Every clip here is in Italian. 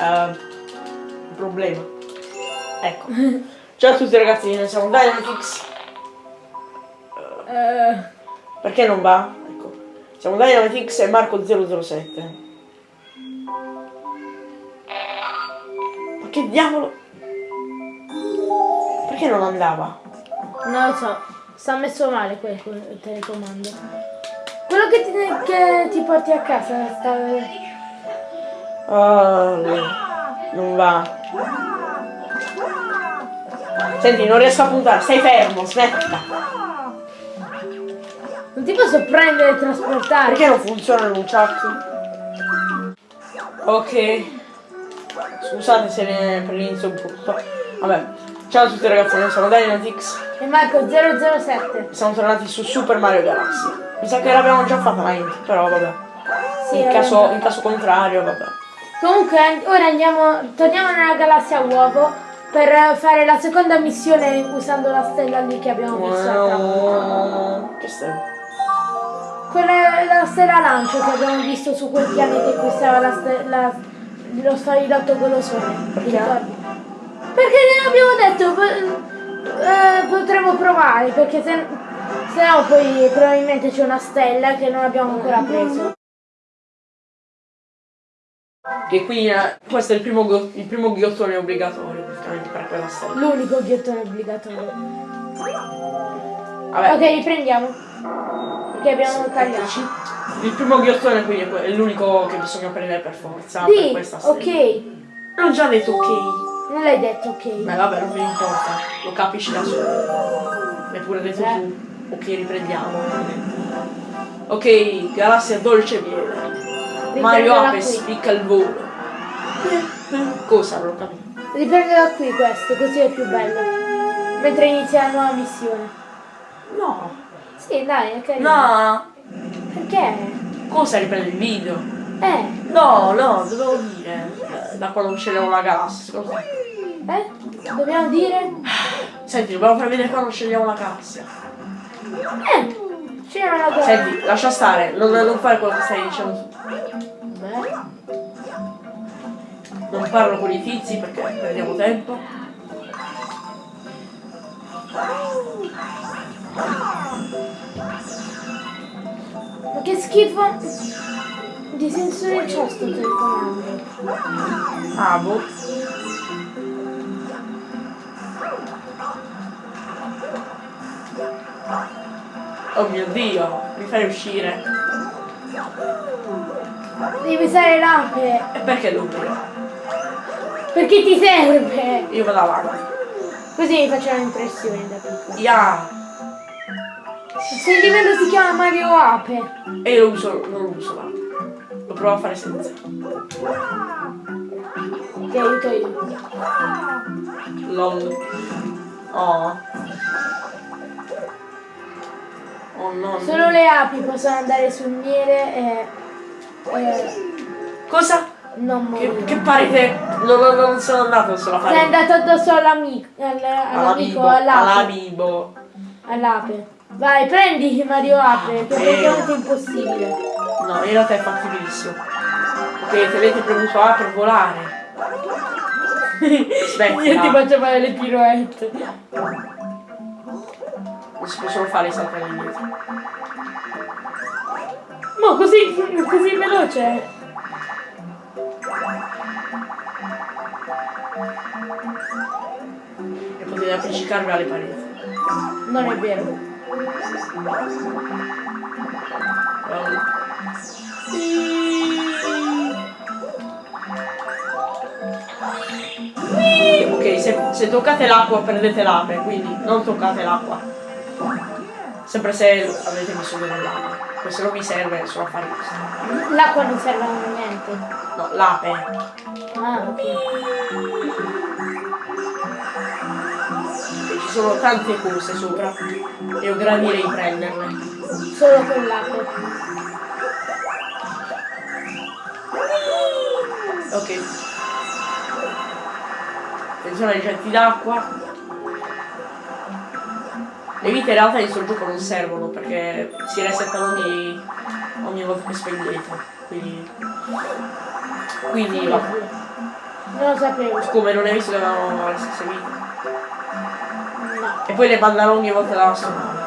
Uh, problema. Ecco. Ciao a tutti ragazzi, noi siamo Dynamitix. Eh, Perché non va? Ecco. Siamo Dynamitix e Marco007. Ma che diavolo? Perché non andava? non lo so, sta messo male quel, quel telecomando. Quello che ti, che ti porti a casa sta... Ah, non va. Senti, non riesco a puntare, stai fermo, smetta. Non ti posso prendere e trasportare. Perché non funziona il nunchuck? Ok. Scusate se ne per l'inizio un po'. Vabbè. Ciao a tutti ragazzi, noi siamo Dynatix. E Marco 007. Siamo tornati su Super Mario Galaxy. Mi sa che l'abbiamo già fatta la intro, però vabbè. Sì, in, caso, in caso contrario, vabbè. Comunque ora andiamo, torniamo nella galassia uovo per fare la seconda missione usando la stella lì che abbiamo visto. volta. Che stai? Quella è la stella lancio che abbiamo visto su quel pianeta in cui stava la ste- la- lo sfalidotto golosone. Perché? Ti ricordi? Perché abbiamo detto eh, potremmo provare, perché se, se no poi probabilmente c'è una stella che non abbiamo ancora preso. Che qui eh, questo è il primo, il primo ghiottone obbligatorio praticamente per quella stella. L'unico ghiottone obbligatorio. Vabbè. Ok, riprendiamo. Perché abbiamo tagliato. Il primo ghiottone quindi è l'unico che bisogna prendere per forza per Sì, questa stella. ok. Non già detto ok. Non l'hai detto ok. Beh vabbè, non mi importa, lo capisci da solo. Mi hai pure detto Eh. tu. Ok, riprendiamo. Ok, galassia dolce viene. Mario qui. spicca il volo. Cosa non capito? Riprendela qui questo, così è più bello. Mentre inizia la nuova missione. No. Sì, dai, è carino. No. Perché? Cosa riprende il video? Eh, No, no, dovevo dire. Da quando scegliamo la galassia, eh? Dobbiamo dire? Senti, dobbiamo far vedere quando scegliamo la galassia. Eh, c'era una cosa. Senti, lascia stare, non, non fare quello che stai dicendo Non parlo con i tizi perché perdiamo tempo. Ma che schifo di sensore c'ho sto telecomando. Ah, boh. Oh mio dio, mi fai uscire. Devi usare l'ape. E perché dovrei? Perché ti serve? Io vado avanti. Così mi faccio un'impressione da piccolo. Ya! Se il livello si chiama Mario Ape. E io lo uso, non lo uso là. Lo provo a fare senza. Ti aiuto io. LOL. Oh. Oh no. Solo le api possono andare sul miele e, e Cosa? non Che, morire. che pare che non, non- non sono andato solo a Sei andato addosso all'amico, all- all'amico, all'amibo. all'ape. Vai, prendi Mario Ape, che è Sì. praticamente impossibile. No, in realtà è fattibilissimo. Ok, tenete premuto A per volare. Smettila. Io ti faccio fare le piroette. Non si possono fare i salti all'indietro. Ma così, così veloce. E potete appiccicarvi alle pareti. Non è vero. Well, Ok, se, se toccate l'acqua perdete l'ape, quindi non toccate l'acqua. Sempre se avete bisogno dell'acqua. Questo non vi serve solo a fare questo. L'acqua non serve a niente. No, l'ape. Ah, ok. Ci sono tante cose sopra. E io gradirei prenderle. Solo con l'ape. Ok. Attenzione ai getti d'acqua. Le vite in realtà in questo gioco non servono perché si resettano ogni, ogni volta che spegnete. Quindi. Quindi vabbè. Non lo sapevo. Come non hai visto che avevano le stesse vite? No. E poi le mandano ogni volta dalla sua nave.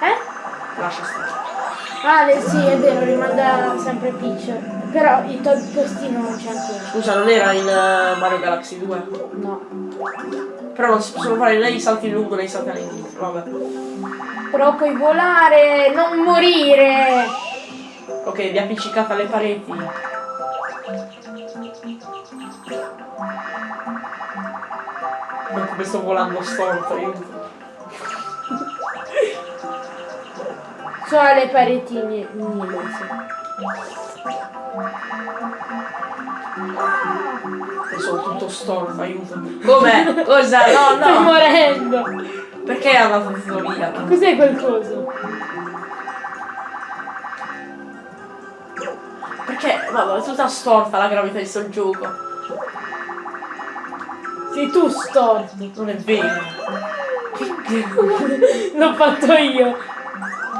Eh? Lascia stare. Ah, le- sì, è vero, rimanda sempre Peach. Però il to- postino non c'è ancora. Scusa, non era in eh, Mario Galaxy 2? No. Però non si possono fare né i salti in lungo né i salti all'indietro. Vabbè. Però puoi volare, non morire. Ok, vi appiccicate alle pareti. Non come sto volando storto, aiuto. So alle paretine inglese. Io sono tutto storto, aiuto. Come? Cosa? No, Sto no! morendo. Perché è tutto via? Cos'è quel coso? Perché? Vabbè, è tutta storta la gravità di sto gioco. Sei tu storto. Non è vero. L'ho fatto io.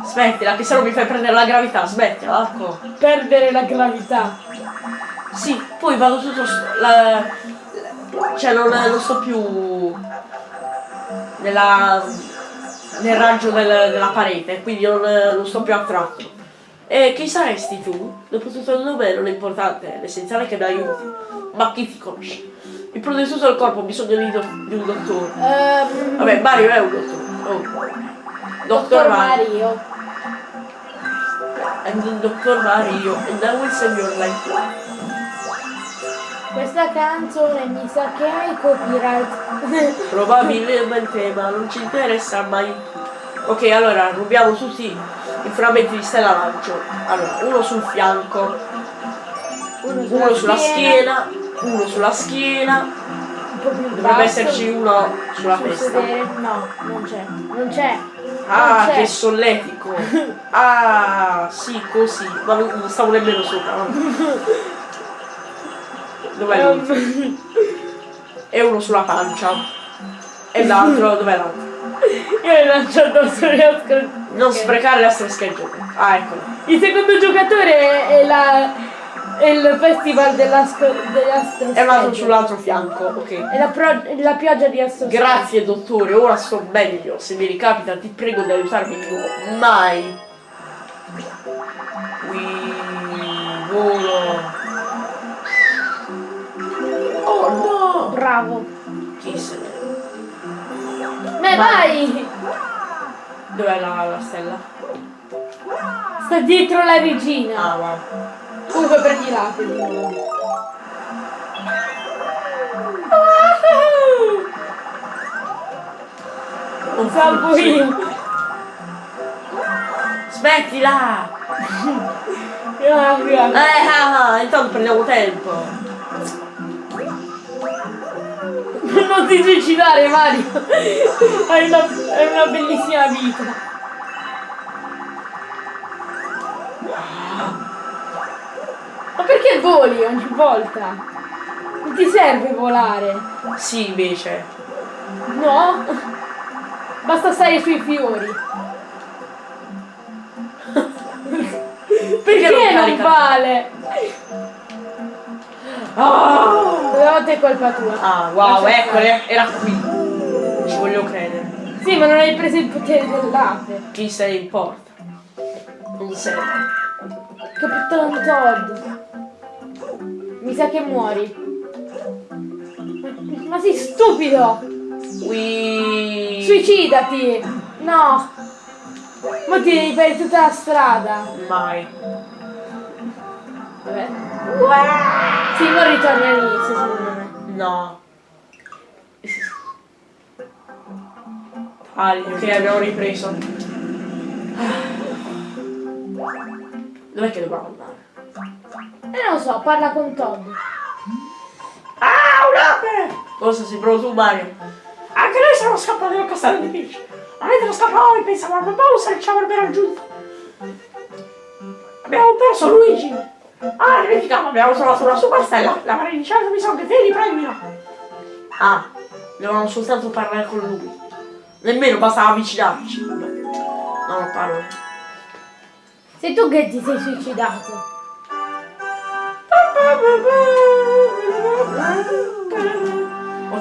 Smettila, che se no mi fai prendere la gravità, smettila, ecco. Perdere la gravità. Sì, poi vado tutto la, cioè non, non sto più nella, nel raggio del- della parete, quindi non, non sto più attratto. E chi saresti tu? Dopo tutto il nome non è importante, l'essenziale è che mi aiuti. Ma chi ti conosce? Mi prende tutto il corpo, ho bisogno di, di un dottore. Ehm, Vabbè, Mario è un dottore. Oh. Dottor Mario. Mario. And Dottor Mario. And I will save your life. Questa canzone mi sa che hai copyright. Probabilmente, ma non ci interessa mai. Ok, allora rubiamo tutti i frammenti di stella lancio. Allora, uno sul fianco, uno sulla schiena, uno sulla schiena. Un po' più Dovrebbe basso. esserci uno sulla Sul testa. sedere. No, non c'è. Non c'è. Ah, che solletico! Ah, sì, così. Ma non stavo nemmeno sopra. vabbè. Dov'è lui? Ehm, E uno sulla pancia. E l'altro, dov'è l'altro? Io l'ho lanciato sulle ascol- Non Ok. sprecare le nostre schegge. Ah, eccolo. Il secondo giocatore è, la, è il festival dell'astro È andato Schedule. sull'altro fianco, ok. È la, pro- la pioggia di astro Grazie dottore, ora sto meglio. Se mi ricapita ti prego di aiutarmi di nuovo. Mai. Qui volo. Oh no! Bravo. Ne... Ma Ma- vai! Dov'è la, la stella? Sta dietro la regina. Ah wow. Comunque prendi l'ape di nuovo. Non Salvo io. Smettila! Ah, grazie. Eh ah, ah, intanto prendiamo tempo. Non ti suicidare Mario. Hai una, hai una bellissima vita. Ma perché voli ogni volta? Non ti serve volare. Sì, invece. No? Basta stare sui fiori. Perché non non carica? vale? Ah, Stavolta è colpa tua. Ah, wow, ecco, era qui. Ci voglio credere. Sì, ma non hai preso il potere dell'ape. Chi se ne importa? Non serve. Capitano Todd. Mi sa che muori. Ma sei stupido! Qui. Suicidati! No! Ma ti devi fare tutta la strada. Mai. Vabbè. Sì, non ritorni all'inizio secondo me. No. Taglio, che abbiamo ripreso. Dov'è che dobbiamo andare? E non lo so, parla con Todd. Ah, un'ape! Cosa sei proprio tu, Mario? Anche noi siamo scappati dal castello di Peach. Ma mentre scappavamo pensavamo a Bowser e ci avrebbe raggiunto. Abbiamo perso Luigi. Ah, dimentichiamo, abbiamo trovato una superstella. La Certo mi sa che te li premio. Ah, dovevamo soltanto parlare con lui. Nemmeno bastava avvicinarci. No, non parlo. Sei tu che ti sei suicidato.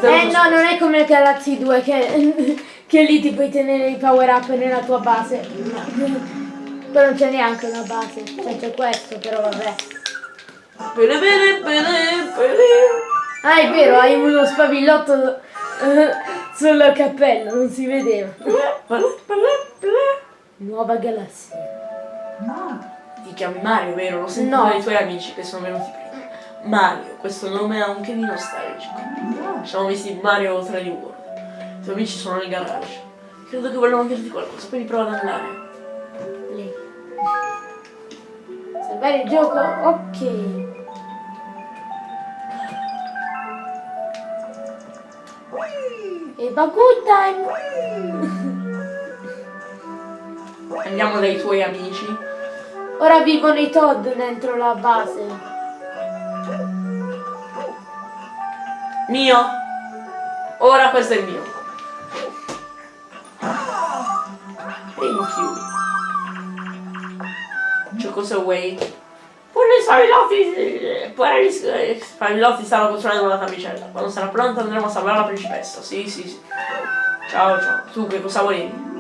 Eh no, non è come Galaxy 2 che, che lì ti puoi tenere i power up nella tua base. Però non c'è neanche una base, cioè c'è questo, però vabbè. Bene, bene, bene, bene. Ah è vero, hai uno spavillotto eh, sul cappello, non si vedeva. Nuova galassia. Ti chiami Mario, vero? Lo sento No. dai tuoi amici che sono venuti prima. Mario, questo nome ha anche di nostalgico. Ci siamo visti Mario 3D World. I tuoi amici sono nel garage. Credo che vogliono dirti qualcosa, quindi prova ad andare. Lì. Salvare il gioco? Ok. E good time. Andiamo dai tuoi amici. Ora vivono i Todd dentro la base. Mio. Ora questo è il mio. Thank you. Cioè cosa vuoi? Pure i spavillotti, pure gli spavillotti stanno costruendo una camicella. Quando sarà pronta andremo a salvare la principessa. Sì, sì, sì. Ciao, ciao. Tu che cosa volevi?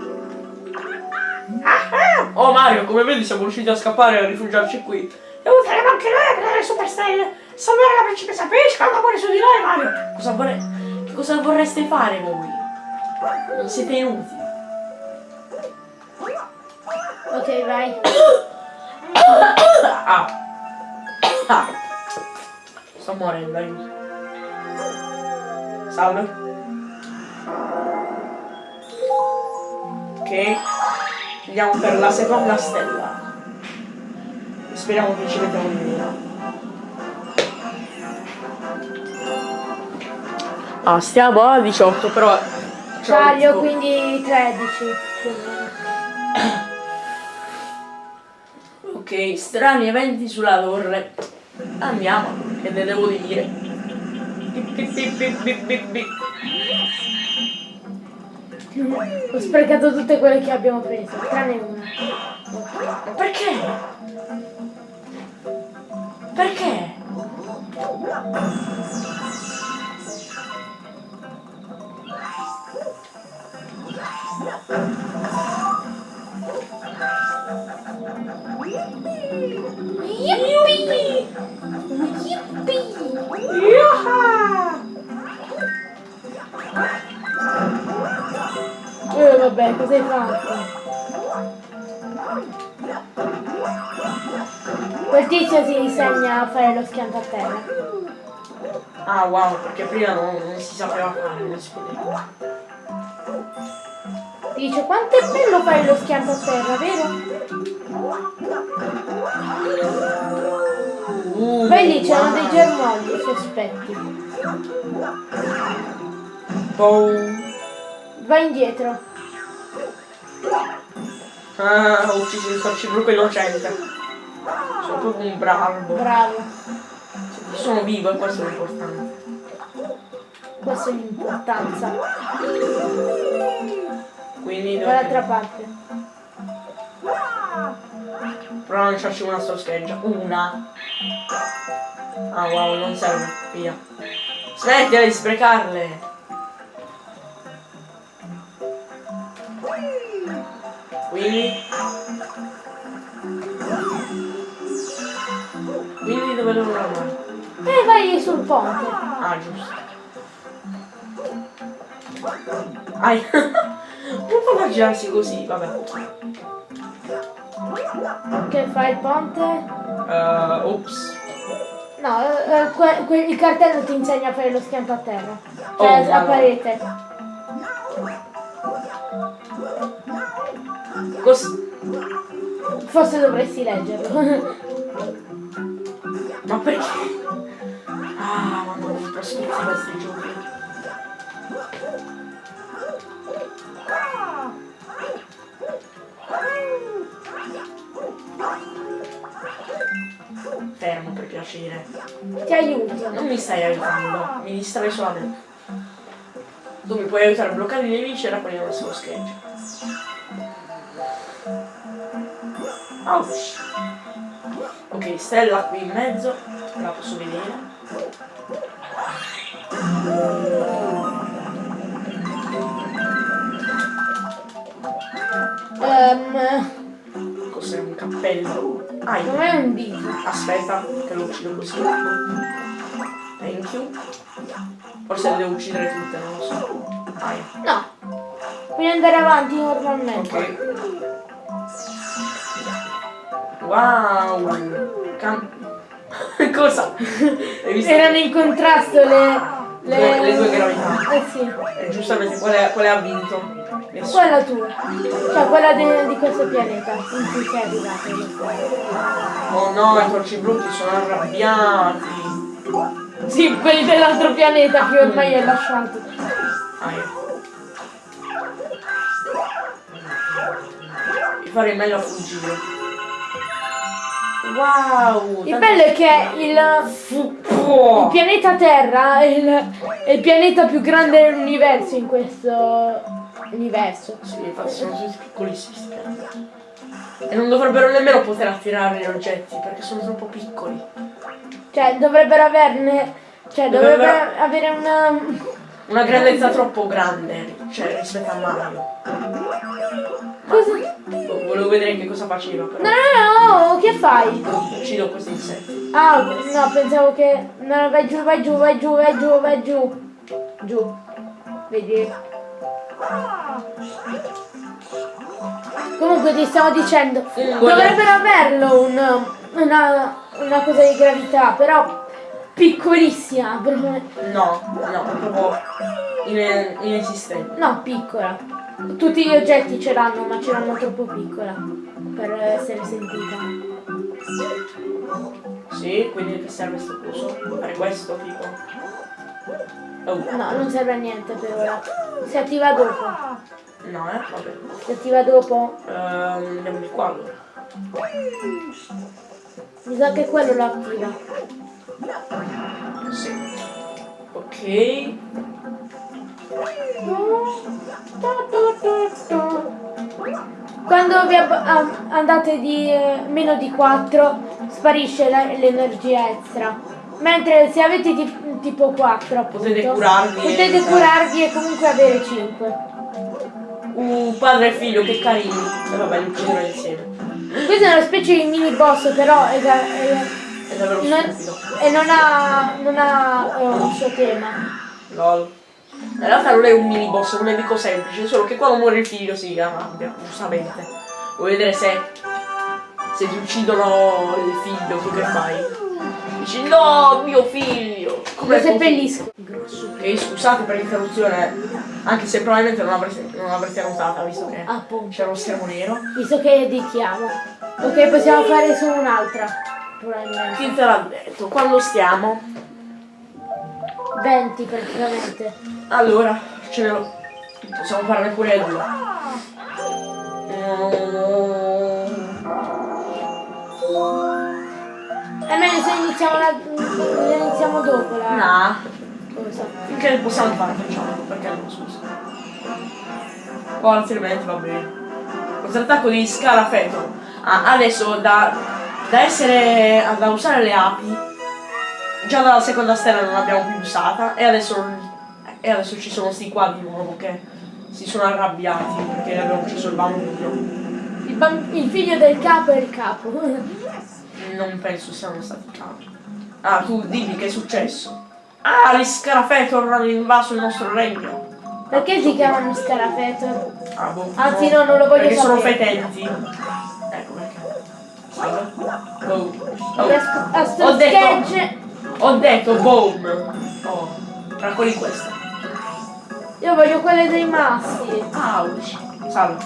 Oh Mario, come vedi siamo riusciti a scappare e a rifugiarci qui. E useremo anche noi a prendere le superstelle. Salvare la principessa Peach che ha un amore su di noi, Mario. Cosa vorrei... Che cosa vorreste fare voi? Non siete inutili. Ok, vai. Ah. Ah. Sto morendo, aiuto. Salve. Ok. Andiamo per la seconda stella. Speriamo che ci mettiamo di mira. Ah, stiamo a 18, però... Tipo- quindi 13. Ok, strani eventi sulla torre. Andiamo, che ne devo dire. Ho sprecato tutte quelle che abbiamo preso, tranne una. Perché? Perché? Yippee! Yippee! Yaha! Eh vabbè, cosa hai fatto? Quel tizio si insegna a fare lo schianto a terra. Ah wow, perché prima non, non si sapeva fare, non si poteva. Dice quanto è bello fare lo schianto a terra, vero? Poi lì c'erano dei germogli sospetti. Boom. Vai indietro. Ah, ho ucciso il torcibruco innocente. Sono proprio un bravo. Bravo. Sono vivo e questo è l'importante. Questa è l'importanza. Quindi Dall'altra parte. Prova a lanciarci una sto scheggia. Una. Ah wow, non serve. Via. Smettila di sprecarle. Quindi. Quindi dove devo andare? E vai sul ponte. Ah, giusto. Ai. non può girarsi così, vabbè. Che fa il ponte? Uh, ops. No, eh, eh, il cartello ti insegna a fare lo schianto a terra. Cioè Oh, a wow. parete. Cos- Forse dovresti leggerlo. Ma perché? Ah, ma non mi prospettiva questi giochi. Piacere. ti aiuto. Non mi stai aiutando, mi distrai solamente. Tu mi puoi aiutare a bloccare i nemici e raccogliere il suo scheggia. Ouch. Ok, stella qui in mezzo. La posso vedere? Ehm, Cos'è un cappello? Ah, non è un dito. aspetta, che lo uccido così. Thank you. Forse le devo uccidere tutte, non lo so. Dai. No. Puoi andare avanti normalmente. Ok. Wow! Cam- Cosa? Erano in contrasto le... Le- le due gravità. Eh sì. E giustamente quale, quale ha vinto? Nessuno. Quella tua. Cioè quella de- di questo pianeta in cui sei arrivato. Oh no, i torci brutti sono arrabbiati. Sì, quelli dell'altro pianeta che ormai hai lasciato. Ah, io. Farei meglio a fuggire. Wow! Il bello è che il, il pianeta Terra è il, è il pianeta più grande dell'universo in questo universo. Sì, infatti sono tutti piccolissimi. E non dovrebbero nemmeno poter attirare gli oggetti perché sono troppo piccoli. Cioè dovrebbero averne. Cioè Dovrebbero- dovrebbero avere una. Una grandezza troppo grande, cioè rispetto a Mario. Cosa? Vo- Volevo vedere che cosa faceva, però. No, no, no, che fai? Uccido questi insetti. Ah, no, pensavo che. No, vai giù, vai giù, vai giù, vai giù, vai giù. Giù. Vedi? Comunque ti stavo dicendo, Fungo, dovrebbero averlo un, una, una cosa di gravità, però piccolissima. per- No, no, proprio ine- inesistente. No, piccola. Tutti gli oggetti ce l'hanno, ma ce l'hanno troppo piccola per essere sentita. Sì, quindi che serve sto coso? Fare questo tipo. Oh, No, non serve a niente per ora. Si attiva dopo. no, eh, vabbè. Si attiva dopo. Ehm, andiamo di qua allora. Mi sa che quello lo attiva. Sì. Ok. Quando vi andate di eh, meno di 4 sparisce l'energia extra. Mentre se avete ti- tipo 4 appunto, Potete curarvi e- potete curarvi e comunque avere 5. Uh, padre e figlio, che carini. E vabbè, li ucciderò insieme. Questo è una specie di mini boss però è, da- è- È davvero non, e non ha, non ha eh, un suo tema. Lol. In realtà non è un mini boss, è un nemico semplice, solo che quando muore il figlio si arrabbia, giustamente. Vuoi vedere se. se ti uccidono il figlio, tu che fai? Dici no, mio figlio! Lo Come seppellisco. Ok, scusate per l'interruzione, anche se probabilmente non avrete, non avrete notata, visto che Appunto. c'era uno schermo nero. Visto che editiamo. Ok, possiamo fare solo un'altra. Probabilmente. Chi te l'ha detto? Quando stiamo? 20 praticamente. Allora, ce ne possiamo farne pure due. Mm, È meglio se iniziamo, la, se iniziamo dopo la No, cosa. finché possiamo fare facciamo, perché no, scusa. O altrimenti va bene. Contrattacco di Scarafeto. Ah, adesso da, da essere da usare le api, già dalla seconda stella non l'abbiamo più usata e adesso, e adesso ci sono sti qua di nuovo che si sono arrabbiati perché abbiamo ucciso il bambino. Il, bam- il figlio del capo è il capo. Non penso siano stati capi. Ah, tu dimmi che è successo. Ah, gli Scarafeto hanno invaso il nostro regno. Perché si chiamano Scarafeto? Ah, boh, Anzi, no, non lo voglio Perché sono sapere. fetenti. Ecco perché. Oh. Oh. A, a sto Ho detto, ho detto boom. Oh, raccogli questa. io voglio quelle dei maschi. Ouch. Salve.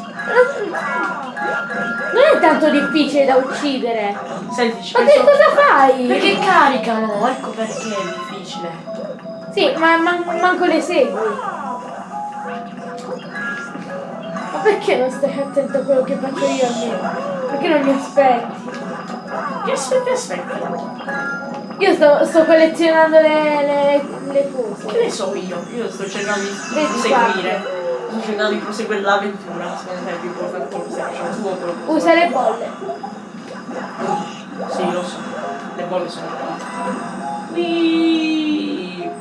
Non è tanto difficile da uccidere. Senti, Ma che cosa fai? Perché caricano? Ecco perché è difficile. Sì, ma man- manco le segui. Ma perché non stai attento a quello che faccio io almeno? Perché non mi aspetti? Che aspetti, aspetti. Io sto, sto collezionando le, le, le Che cose. ne so io? Io sto cercando di Vedi, seguire. Sto cercando di proseguire l'avventura. Secondo te è più importante facendo tu o quello che Usa le bolle. Sì, lo so. Le bolle sono qua. Whee!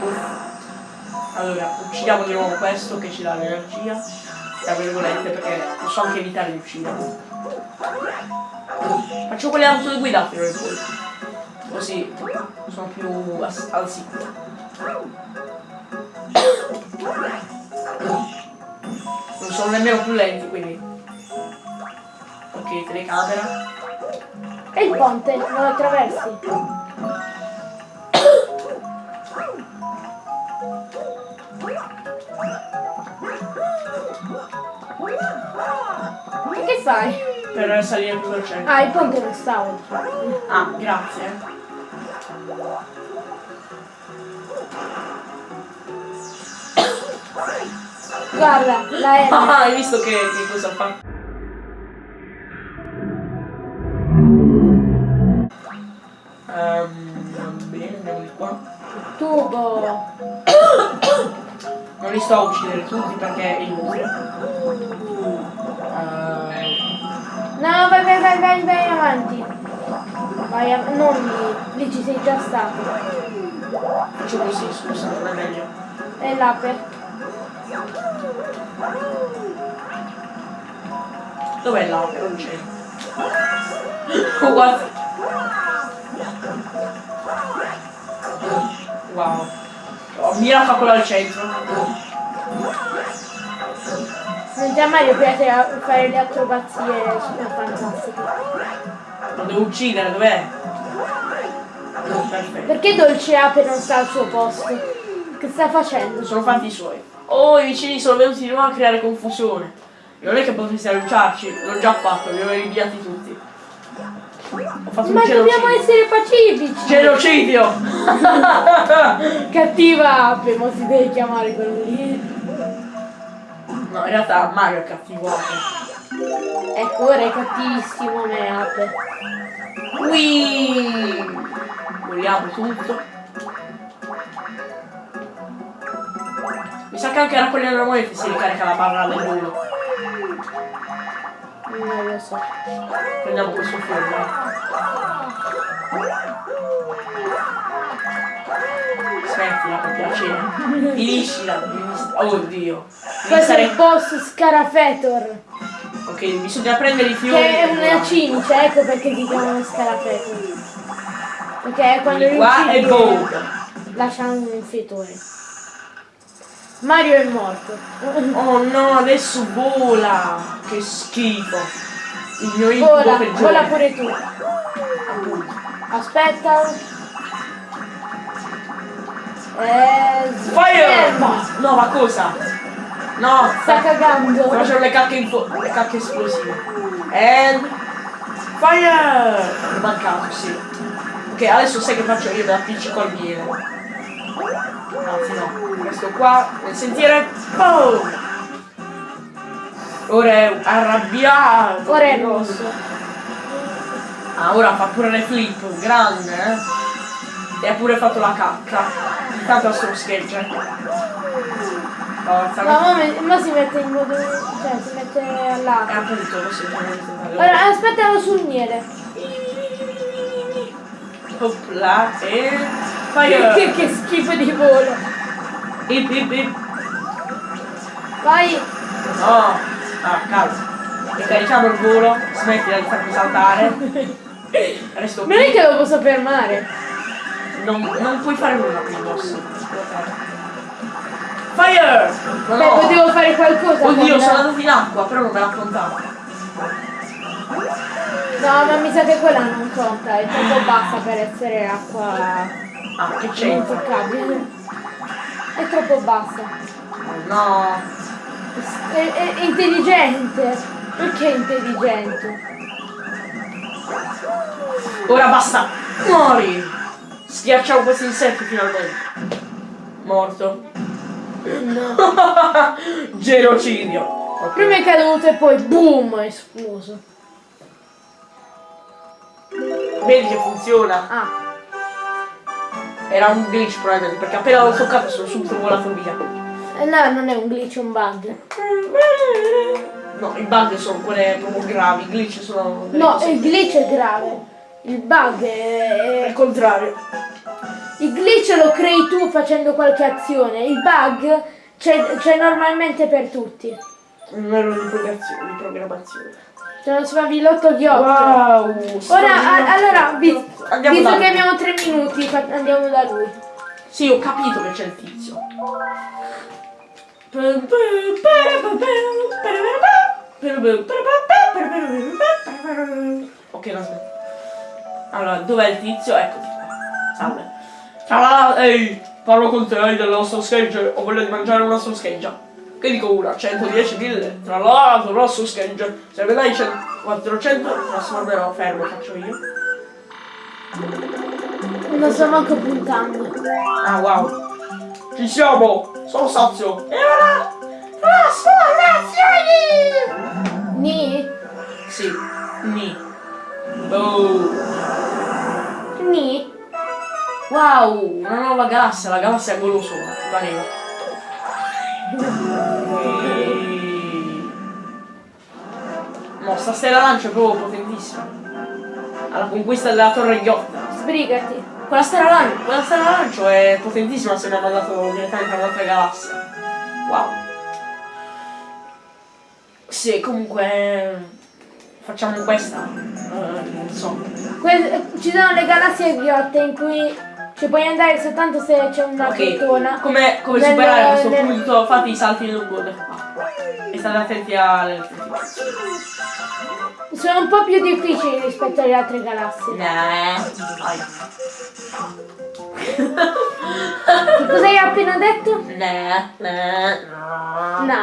Allora, uccidiamo di nuovo questo che ci dà l'energia. Tra virgolette, perché posso anche evitare di ucciderlo. Faccio quelle auto guidate ora poi. Così sono più al sicuro. Non sono nemmeno più lenti quindi. Ok, telecamera. E il ponte, non lo attraversi? E che fai? Per salire più velocemente. Ah, il ponte non sta oltre. Ah, grazie. Guarda, la N. Ah, hai visto che, che cosa fa? Va bene, andiamo di qua. Tubo. Non li sto a uccidere tutti perché è inutile. Ehm, No, vai, vai, vai, vai, vai avanti. Vai, av- non lì, lì ci sei già stato. faccio così, scusa, non è meglio. E l'ape. Dov'è l'auto? Non c'è. Oh, guarda. Wow. Oh, mira fa quello al centro. Mentre a Mario piace a- fare le acrobazie super fantastiche. Lo devo uccidere, dov'è? Perché Dolce Ape non sta al suo posto? Che sta facendo? Sono fatti i suoi. Oh, i vicini sono venuti di nuovo a creare confusione. Non è che potreste aiutarci, l'ho già fatto, li ho eliminati tutti. Ho fatto Ma un dobbiamo genocidio. essere pacifici! Genocidio! Cattiva Ape, ma si deve chiamare quello lì. No, in realtà Mario è cattivo anche. Ecco, ora è cattivissimo me Ape. Qui vogliamo tutto. Mi sa che anche raccogliendo le monete si ricarica la barra del volo. Non lo so. Prendiamo questo fuoco. Smettila per piacere. Finiscila. Oddio. Questo è il boss Scarafetor. Ok, bisogna prendere i fiori. Che è una cimice, ecco perché si chiamano Scarafetor. Perché quando Di qua riuccidi boom. lasciano un fetore. Mario è morto. Oh no, adesso vola! Che schifo! Il mio incubo Vola, peggiore. vola pure tu. Aspetta. Eh, Fire! ferma. No, ma cosa? No, Sta cagando. facendo le cacche, info- le cacche esplosive. And... Fire! È mancato, sì. Ok, adesso sai che faccio io? Me la appiccico al. Anzi no, questo qua, nel sentiere... Boom! Ora è arrabbiato. Ora è rosso. Ah, ora fa pure le flip, grande, eh? E ha pure fatto la cacca. Intanto sto scherzo, eh. Forza, Ma mo si mette in modo. cioè si mette È all'ape. appunto lo sento. Ora aspettalo sul miele. Opla e Che, fire! che schifo di volo. Ip, ip, ip. Vai. No! Ah, calma. Ricarichiamo il volo, smettila di farmi saltare. Resto Non è qui. che lo posso fermare. Non, non puoi fare nulla qui, boss. Fire! No, Beh, potevo fare qualcosa. Oddio, con- sono andato in acqua, però non me l'ha contato. No, ma mi sa che quella non conta, è troppo bassa per essere acqua Ah, che c'entra? intoccabile. È troppo bassa. No. È, è- è intelligente. Perché è intelligente? Ora basta! Muori! Schiacciamo questi insetti finalmente. Morto. No. Genocidio. Ok. Prima è caduto e poi boom, è esploso. Vedi che funziona? Ah, Era un glitch probabilmente, perché appena l'ho toccato sono subito volato via. eh, no, non è un glitch, è un bug. No, i bug sono quelle proprio gravi, i glitch sono. No, il glitch è grave. Il bug è, Al contrario. Il glitch lo crei tu facendo qualche azione, il bug c'è, c'è normalmente per tutti. Un errore di programmazione. Programmazione. C'è uno sfavillotto ghiotto. Wow! Ora, a- allora, vi- Andiamo visto che lui. abbiamo tre minuti, andiamo da lui. Sì, ho capito che c'è il tizio. Ok, smetto. Allora, dov'è il tizio? Eccoti qua. Salve. Ciao, ehi, parlo con te hai della nostra scheggia. Ho voglia di mangiare una nostra scheggia. Che dico una? 110 mille. Tra l'altro, la nostra scheggia. Se me dai 100 400, trasformerò. Fermo, faccio io. Non sto manco puntando. Ah, wow. Ci siamo. Sono sazio. E ora... Trasformazioni! Ni? Sì. Ni. Oh. Ni? Wow, una nuova galassia, la galassia è goloso, sta stella lancia è proprio potentissima. Alla conquista della torre ghiotta. Sbrigati. Quella stella lancio, quella stella lancio è potentissima se mi ha mandato direttamente a un'altra galassia. Wow. Sì, comunque facciamo questa. Eh, non so. Que- ci sono le galassie ghiotte in cui ci puoi andare soltanto se c'è una Ok, crotona. come, come Nel- superare questo nel- punto? Fate i salti lungo l'acqua. E state attenti alle Sono un po' più difficili rispetto alle altre galassie. Nah. Che cosa hai appena detto? Nah, nah, No.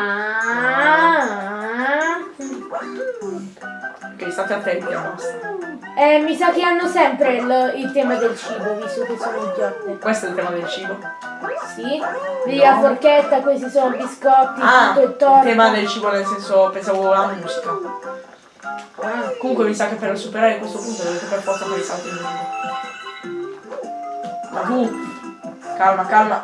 Ok, state attenti a basta. Eh, mi sa che hanno sempre il, il tema del cibo, visto che sono ghiotte. Questo è il tema del cibo. Sì? Vedi la forchetta, questi sono biscotti, Ah, tutto il torta. tema del cibo nel senso pensavo la musica. Ah, Comunque mi sa che per superare questo punto dovete per forza fare i salti lungo. Ma tu, calma, calma.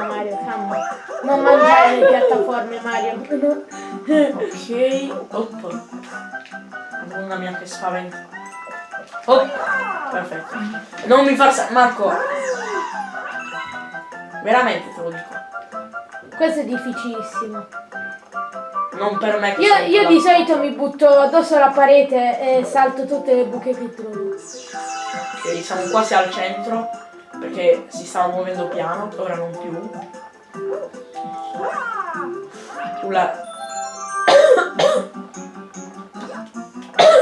Calma Mario, calma. Non mangiare le piattaforme Mario. Ok, op. Madonna mia che spavento. Oh, perfetto. Non mi far Marco. Veramente te lo dico. Questo è difficilissimo. Non per me Io, io di solito mi butto addosso alla parete e salto tutte le buche che trovo. Ok, siamo quasi al centro. Perché si stava muovendo piano, ora non più. Ula.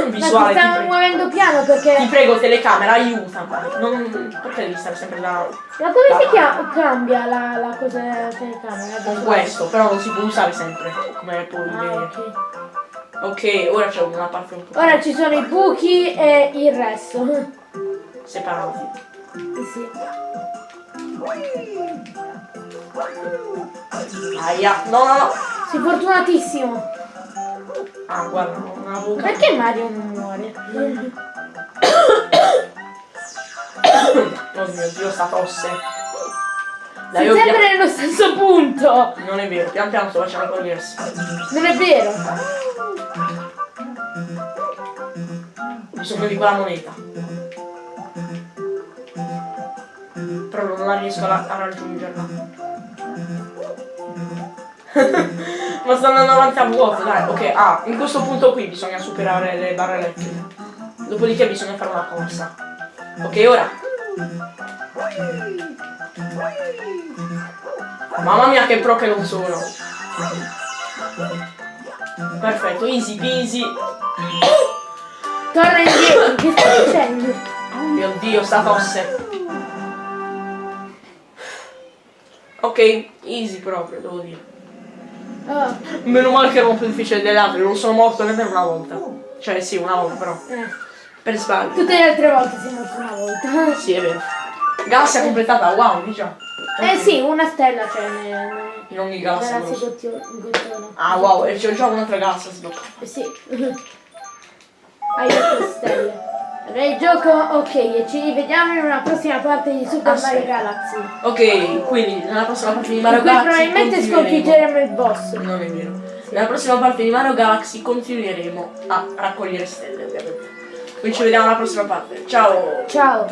Ma Visuale, ti ti stiamo prego. muovendo piano Ti perché... prego, telecamera, aiutami. Non... Perché devi stare sempre là? Ma come si chia- cambia la, la cosa della telecamera? Con questo, però non si può usare sempre. Come puoi Ah, vedere. ok. Ok, ora c'è una parte un po' Ora ci sono i buchi e il resto. separati. Sì. Aia, no, no, no. Sei fortunatissimo. Ah, guarda, non avevo. Perché Mario non muore? Oh mio dio, sta tosse. Dai, Sei sempre pian- nello stesso punto. Non è vero, pian piano sto facendo progressi. Non è vero. Ho bisogno di quella moneta. Però non la riesco a, a raggiungerla. Ma sto andando avanti a vuoto, dai. Ok, ah, in questo punto qui bisogna superare le barre elettriche. Dopodiché bisogna fare una corsa. Ok, ora. Mamma mia che pro che non sono. Perfetto, easy peasy. Torna indietro. Che stai dicendo? Mio dio, sta tosse. Ok, easy proprio, devo dire. Oh, Meno male che ero più difficile delle altre, non sono morto nemmeno una volta. Cioè sì, una volta però. eh. Per sbaglio. Tutte le altre volte sei morto una volta. Sì, è vero. Galassia completata, wow, di già. Eh sì, una stella c'è nel... In ogni galassia. Galassia gottio-. Ah wow, e c'ho già un'altra galassia sbloccata. Eh sì. Hai otto stelle. Allora il gioco, ok, e ci rivediamo in una prossima parte di Super Ah, Mario sì. Galaxy. Ok, quindi nella prossima parte di Mario Galaxy probabilmente sconfiggeremo il boss. Non è vero. Nella prossima parte di Mario Galaxy continueremo a raccogliere stelle, ovviamente. Noi ci vediamo alla prossima parte. Ciao! Ciao.